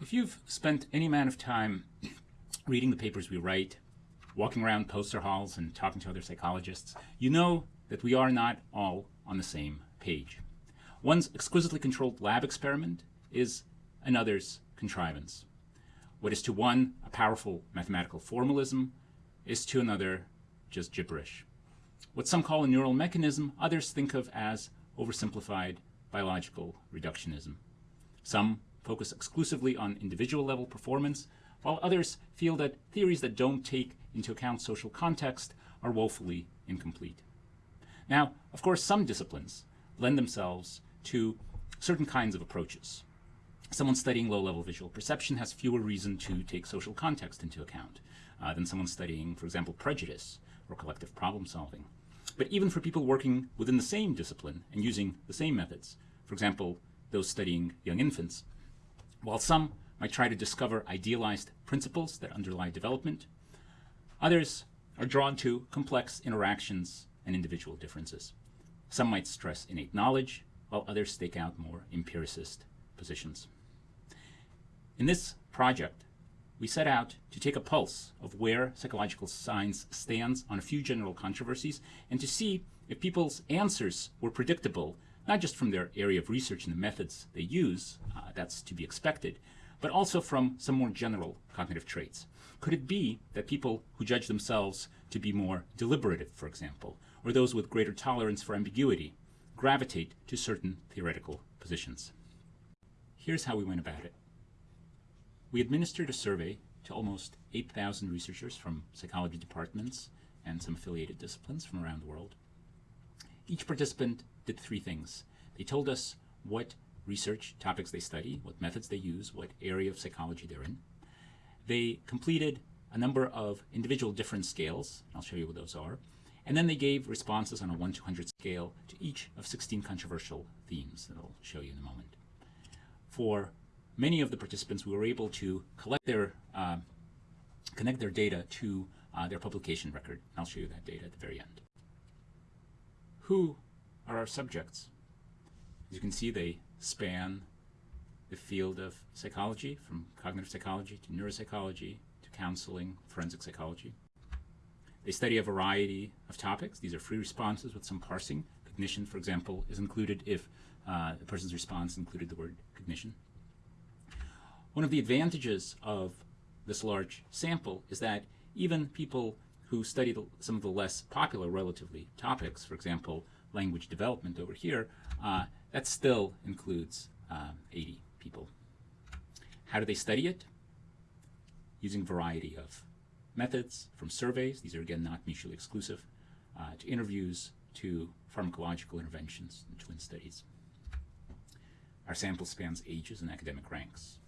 If you've spent any amount of time reading the papers we write, walking around poster halls and talking to other psychologists, you know that we are not all on the same page. One's exquisitely controlled lab experiment is another's contrivance. What is to one a powerful mathematical formalism is to another just gibberish. What some call a neural mechanism, others think of as oversimplified biological reductionism. Some focus exclusively on individual level performance, while others feel that theories that don't take into account social context are woefully incomplete. Now, of course, some disciplines lend themselves to certain kinds of approaches. Someone studying low-level visual perception has fewer reason to take social context into account uh, than someone studying, for example, prejudice or collective problem solving. But even for people working within the same discipline and using the same methods, for example, those studying young infants, while some might try to discover idealized principles that underlie development, others are drawn to complex interactions and individual differences. Some might stress innate knowledge, while others stake out more empiricist positions. In this project, we set out to take a pulse of where psychological science stands on a few general controversies and to see if people's answers were predictable, not just from their area of research and the methods they use, uh, that's to be expected, but also from some more general cognitive traits. Could it be that people who judge themselves to be more deliberative, for example, or those with greater tolerance for ambiguity, gravitate to certain theoretical positions? Here's how we went about it. We administered a survey to almost 8,000 researchers from psychology departments and some affiliated disciplines from around the world. Each participant did three things. They told us what research topics they study, what methods they use, what area of psychology they're in. They completed a number of individual different scales. I'll show you what those are. And then they gave responses on a 1 to 100 scale to each of 16 controversial themes that I'll show you in a moment. For many of the participants, we were able to collect their, uh, connect their data to uh, their publication record. I'll show you that data at the very end. Who are our subjects? As you can see, they span the field of psychology, from cognitive psychology to neuropsychology to counseling, forensic psychology. They study a variety of topics. These are free responses with some parsing. Cognition, for example, is included if uh, the person's response included the word cognition. One of the advantages of this large sample is that even people who study the, some of the less popular relatively topics, for example, language development over here, uh, that still includes um, 80 people. How do they study it? Using variety of methods, from surveys, these are again not mutually exclusive, uh, to interviews, to pharmacological interventions and twin studies. Our sample spans ages and academic ranks.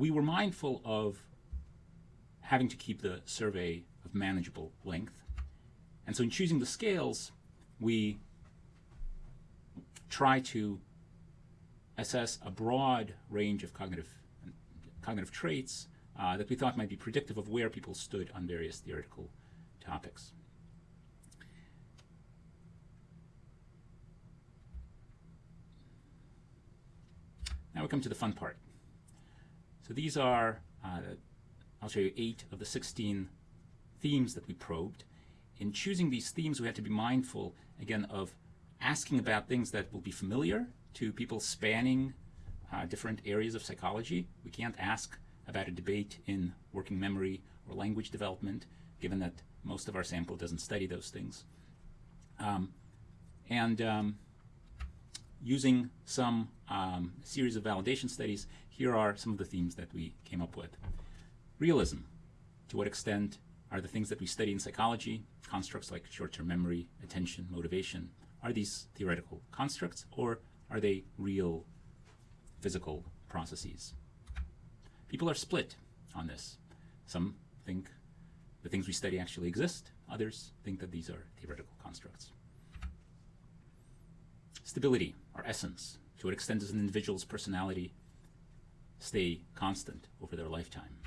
we were mindful of having to keep the survey of manageable length. And so in choosing the scales, we try to assess a broad range of cognitive, cognitive traits uh, that we thought might be predictive of where people stood on various theoretical topics. Now we come to the fun part. So these are, uh, I'll show you eight of the 16 themes that we probed. In choosing these themes, we have to be mindful, again, of asking about things that will be familiar to people spanning uh, different areas of psychology. We can't ask about a debate in working memory or language development, given that most of our sample doesn't study those things. Um, and um, using some um, series of validation studies, here are some of the themes that we came up with. Realism. To what extent are the things that we study in psychology, constructs like short-term memory, attention, motivation, are these theoretical constructs or are they real physical processes? People are split on this. Some think the things we study actually exist. Others think that these are theoretical constructs. Stability, or essence. To what extent does an individual's personality stay constant over their lifetime.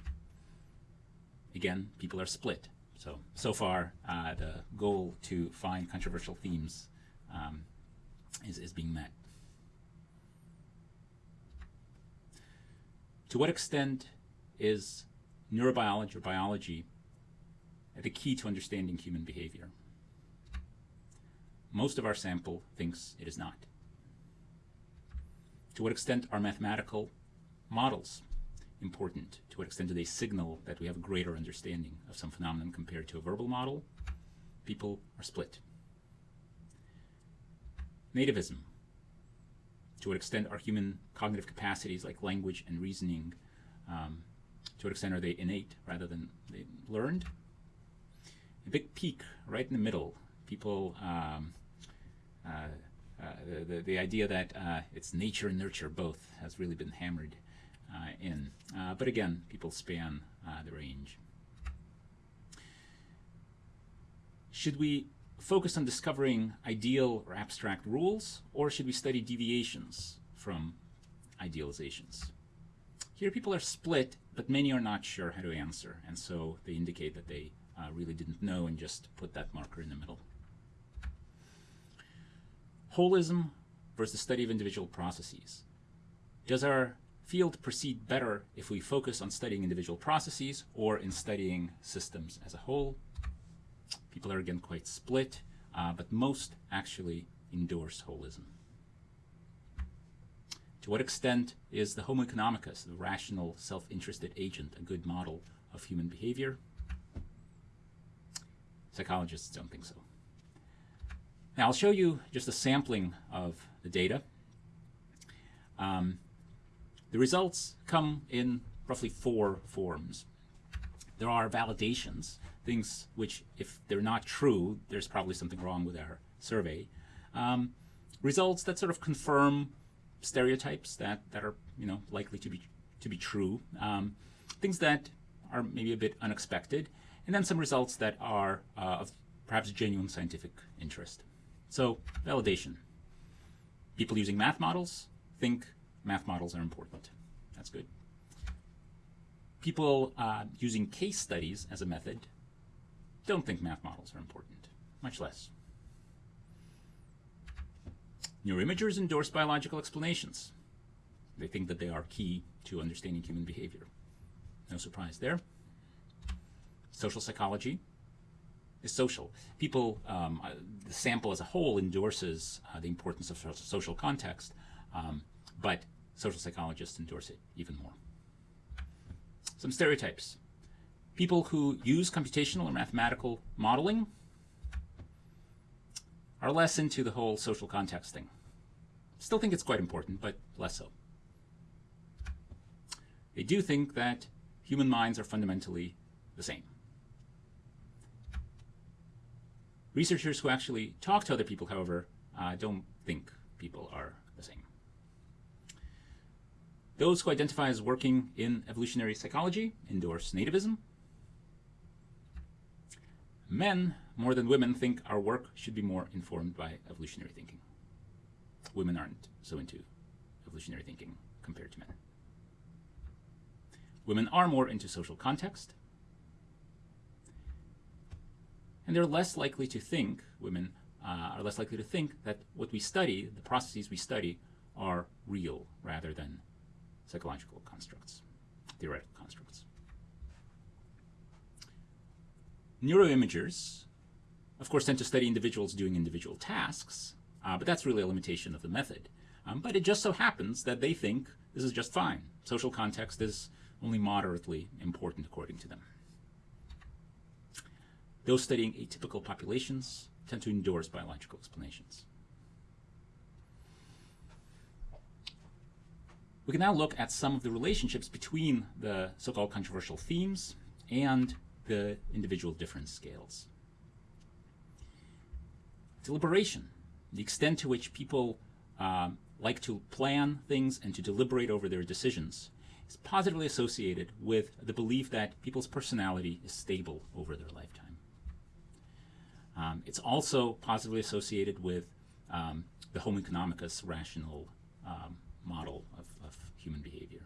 Again, people are split. So, so far, uh, the goal to find controversial themes um, is, is being met. To what extent is neurobiology or biology the key to understanding human behavior? Most of our sample thinks it is not. To what extent are mathematical models important? To what extent do they signal that we have a greater understanding of some phenomenon compared to a verbal model? People are split. Nativism. To what extent are human cognitive capacities like language and reasoning, um, to what extent are they innate rather than they learned? A big peak right in the middle. People um, uh, uh, the, the, the, idea that uh, it's nature and nurture both has really been hammered Uh, in. Uh, but again, people span uh, the range. Should we focus on discovering ideal or abstract rules, or should we study deviations from idealizations? Here people are split, but many are not sure how to answer, and so they indicate that they uh, really didn't know and just put that marker in the middle. Holism versus the study of individual processes. Does our field proceed better if we focus on studying individual processes or in studying systems as a whole? People are again quite split, uh, but most actually endorse holism. To what extent is the Homo economicus, the rational, self-interested agent, a good model of human behavior? Psychologists don't think so. Now I'll show you just a sampling of the data. Um, the results come in roughly four forms. There are validations, things which, if they're not true, there's probably something wrong with our survey. Um, results that sort of confirm stereotypes that, that are you know likely to be to be true. Um, things that are maybe a bit unexpected, and then some results that are uh, of perhaps genuine scientific interest. So validation. People using math models think math models are important. That's good. People uh, using case studies as a method don't think math models are important, much less. Neuroimagers endorse biological explanations. They think that they are key to understanding human behavior. No surprise there. Social psychology is social. People, um, uh, the sample as a whole endorses uh, the importance of social context, um, but social psychologists endorse it even more. Some stereotypes. People who use computational or mathematical modeling are less into the whole social context thing. Still think it's quite important, but less so. They do think that human minds are fundamentally the same. Researchers who actually talk to other people, however, uh, don't think people are the same. Those who identify as working in evolutionary psychology endorse nativism. Men, more than women, think our work should be more informed by evolutionary thinking. Women aren't so into evolutionary thinking compared to men. Women are more into social context, and they're less likely to think, women uh, are less likely to think that what we study, the processes we study, are real rather than psychological constructs, theoretical constructs. Neuroimagers, of course, tend to study individuals doing individual tasks, uh, but that's really a limitation of the method. Um, but it just so happens that they think this is just fine. Social context is only moderately important according to them. Those studying atypical populations tend to endorse biological explanations. We can now look at some of the relationships between the so-called controversial themes and the individual difference scales. Deliberation, the extent to which people um, like to plan things and to deliberate over their decisions, is positively associated with the belief that people's personality is stable over their lifetime. Um, it's also positively associated with um, the Homo economicus rational um, model of, of, human behavior.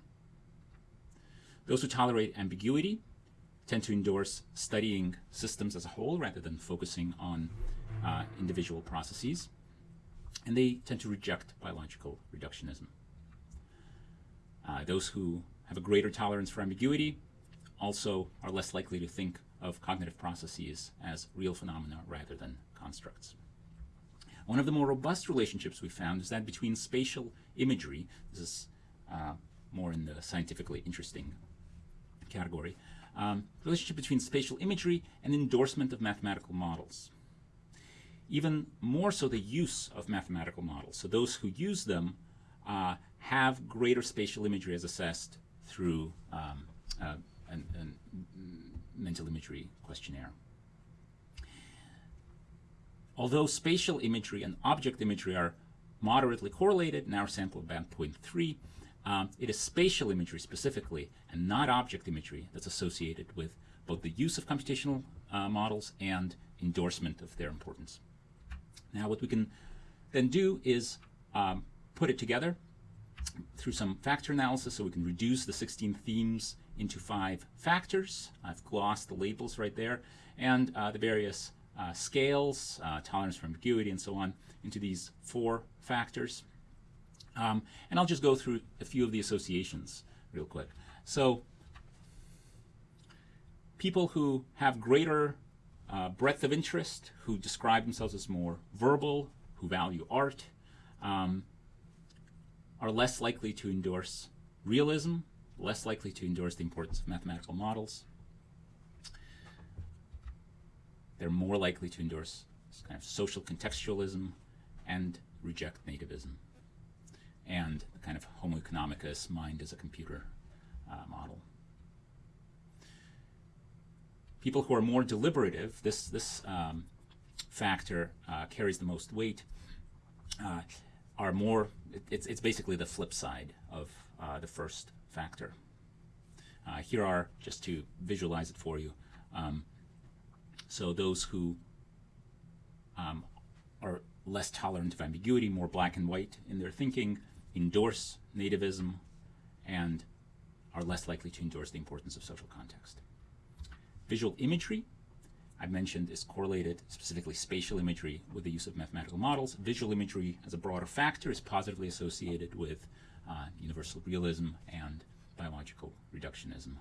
Those who tolerate ambiguity tend to endorse studying systems as a whole rather than focusing on uh, individual processes. and they tend to reject biological reductionism. Uh, those who have a greater tolerance for ambiguity also are less likely to think of cognitive processes as real phenomena rather than constructs. One of the more robust relationships we found is that between spatial imagery, this is uh, more in the scientifically interesting category, um, relationship between spatial imagery and endorsement of mathematical models. Even more so the use of mathematical models. So those who use them uh, have greater spatial imagery as assessed through um, uh, an, an mental imagery questionnaire. Although spatial imagery and object imagery are moderately correlated in our sample band 0.3, um, it is spatial imagery specifically and not object imagery that's associated with both the use of computational uh, models and endorsement of their importance. Now what we can then do is um, put it together through some factor analysis so we can reduce the 16 themes into five factors. I've glossed the labels right there and uh, the various uh, scales, uh, tolerance for ambiguity and so on into these four factors. Um, and I'll just go through a few of the associations real quick. So people who have greater uh, breadth of interest, who describe themselves as more verbal, who value art, um, are less likely to endorse realism, less likely to endorse the importance of mathematical models. They're more likely to endorse kind of social contextualism and reject nativism and the kind of homo economicus mind as a computer uh, model. People who are more deliberative, this, this um, factor uh, carries the most weight, uh, are more, it, it's, it's basically the flip side of uh, the first factor. Uh, here are, just to visualize it for you, um, so those who um, are less tolerant of ambiguity, more black and white in their thinking, endorse nativism and are less likely to endorse the importance of social context. Visual imagery, I mentioned, is correlated, specifically spatial imagery, with the use of mathematical models. Visual imagery, as a broader factor, is positively associated with uh, universal realism and biological reductionism.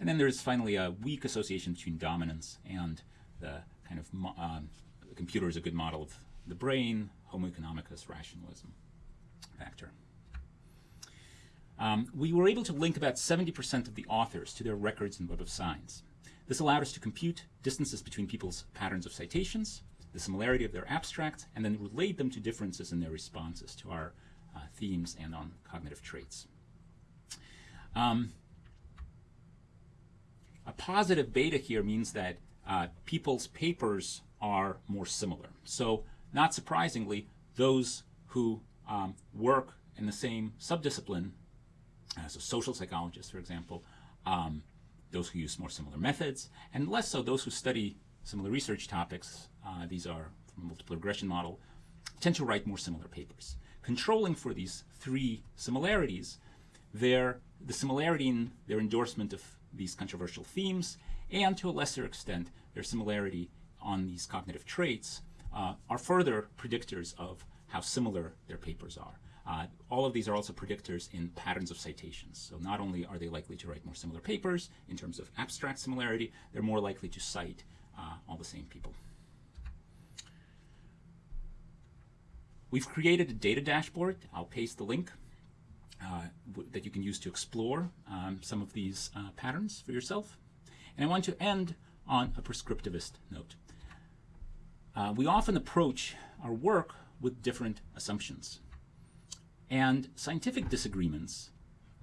And then there's finally a weak association between dominance and the kind of um, the computer is a good model of the brain, homo economicus rationalism factor. Um, we were able to link about 70% of the authors to their records in Web of Science. This allowed us to compute distances between people's patterns of citations, the similarity of their abstracts, and then relate them to differences in their responses to our uh, themes and on cognitive traits. Um, a positive beta here means that uh, people's papers are more similar. So not surprisingly, those who um, work in the same subdiscipline as a social psychologist, for example, um, those who use more similar methods, and less so those who study similar research topics, uh, these are from a multiple regression model, tend to write more similar papers. Controlling for these three similarities, their, the similarity in their endorsement of these controversial themes, and to a lesser extent, their similarity on these cognitive traits, uh, are further predictors of how similar their papers are. Uh, all of these are also predictors in patterns of citations. So not only are they likely to write more similar papers in terms of abstract similarity, they're more likely to cite uh, all the same people. We've created a data dashboard. I'll paste the link that you can use to explore um, some of these uh, patterns for yourself. And I want to end on a prescriptivist note. Uh, we often approach our work with different assumptions. And scientific disagreements,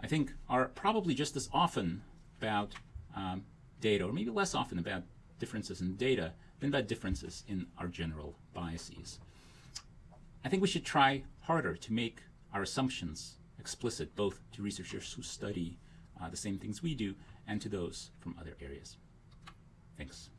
I think, are probably just as often about um, data, or maybe less often about differences in data than about differences in our general biases. I think we should try harder to make our assumptions explicit, both to researchers who study uh, the same things we do and to those from other areas. Thanks.